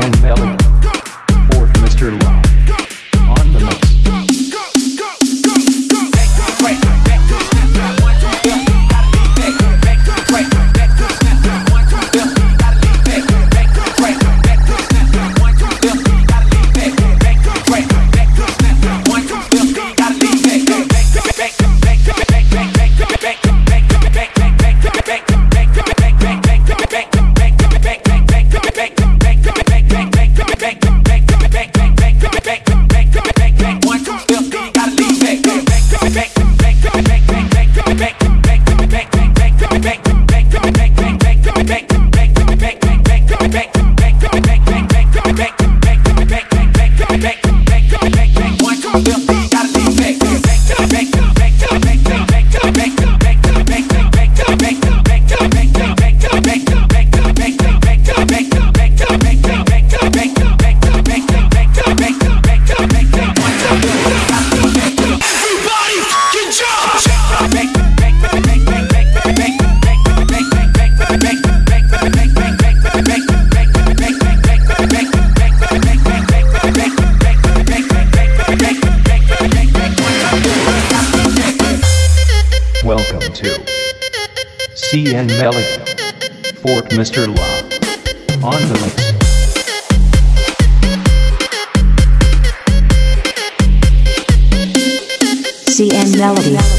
and Melody. Or Mr. Love. CN Malik, Fort Mr. Law. On the mix. CN Melody.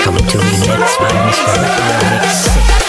Coming to Remix by Mr.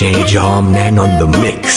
DJ Jom man on the mix.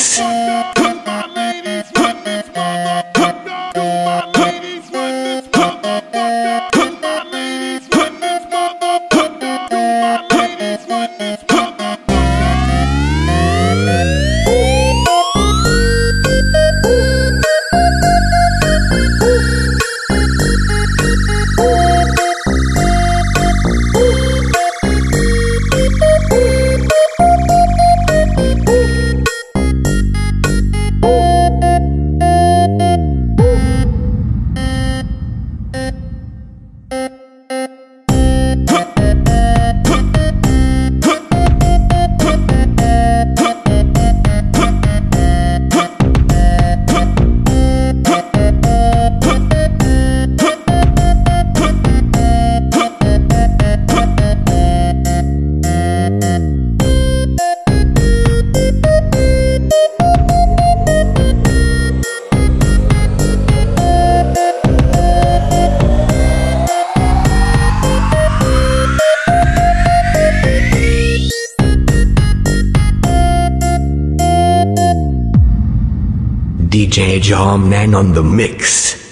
Edge Arm Man on the mix.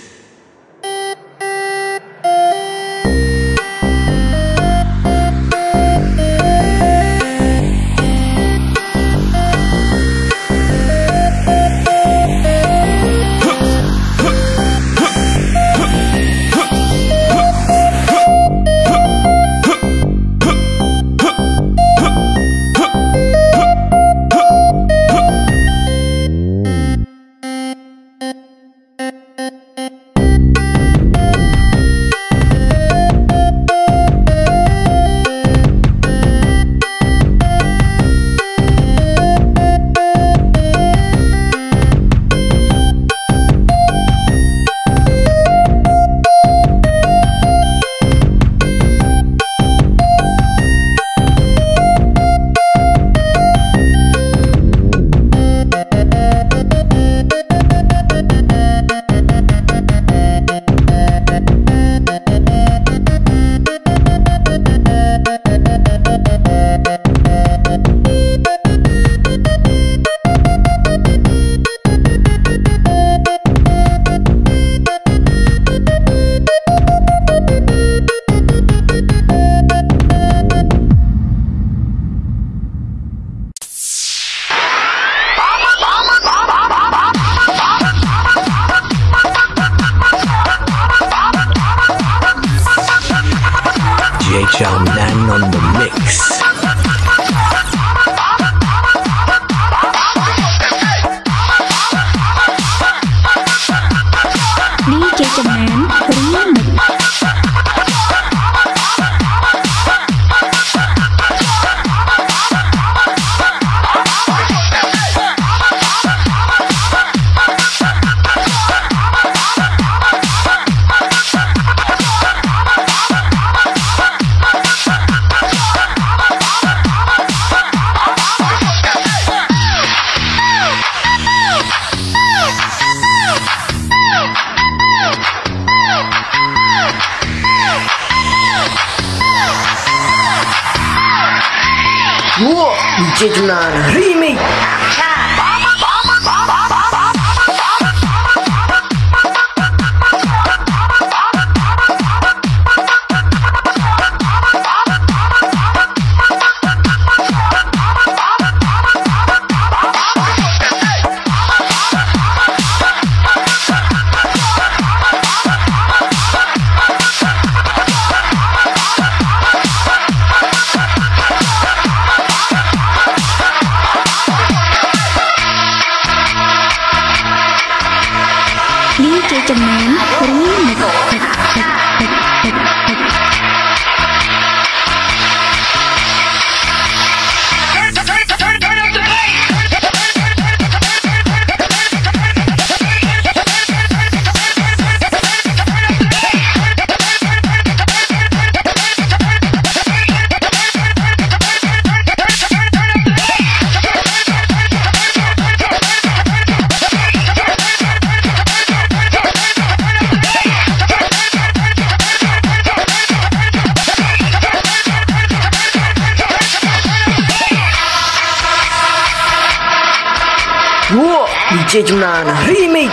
John Lennon the Mix. DJ Junana Remake. ចំណែនរំ DJ Remix